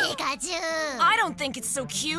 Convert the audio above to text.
Pikachu! I don't think it's so cute.